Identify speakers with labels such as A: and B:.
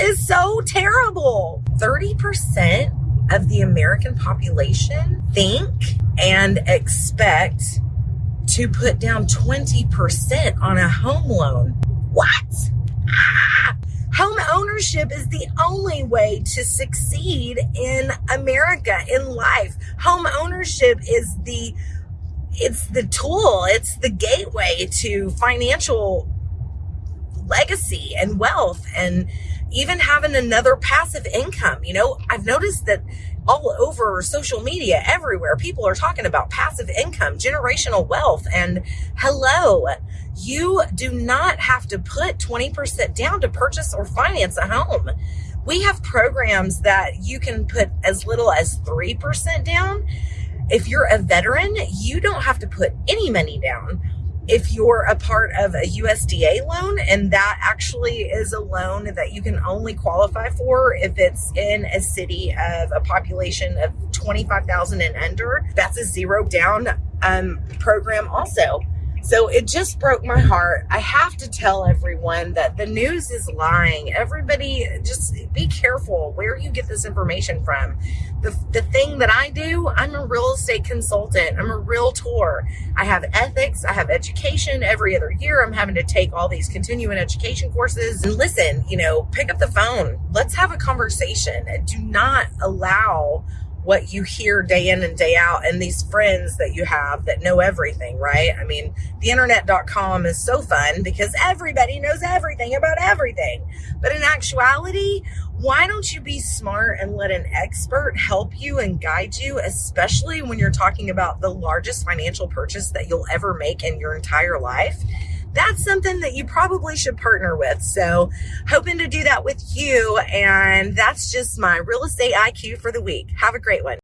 A: Is so terrible. 30% of the American population think and expect to put down 20% on a home loan. What? Ah! Home ownership is the only way to succeed in America in life. Home ownership is the it's the tool, it's the gateway to financial legacy and wealth and even having another passive income. You know, I've noticed that all over social media, everywhere, people are talking about passive income, generational wealth, and hello, you do not have to put 20% down to purchase or finance a home. We have programs that you can put as little as 3% down. If you're a veteran, you don't have to put any money down if you're a part of a USDA loan, and that actually is a loan that you can only qualify for if it's in a city of a population of 25,000 and under, that's a zero down um, program also. So it just broke my heart. I have to tell everyone that the news is lying. Everybody just be careful where you get this information from. The, the thing that I do, I'm a real estate consultant. I'm a realtor. I have ethics. I have education every other year. I'm having to take all these continuing education courses and listen, you know, pick up the phone. Let's have a conversation. Do not allow what you hear day in and day out and these friends that you have that know everything, right? I mean, the internet.com is so fun because everybody knows everything about everything. But in actuality, why don't you be smart and let an expert help you and guide you, especially when you're talking about the largest financial purchase that you'll ever make in your entire life? That's something that you probably should partner with. So hoping to do that with you. And that's just my real estate IQ for the week. Have a great one.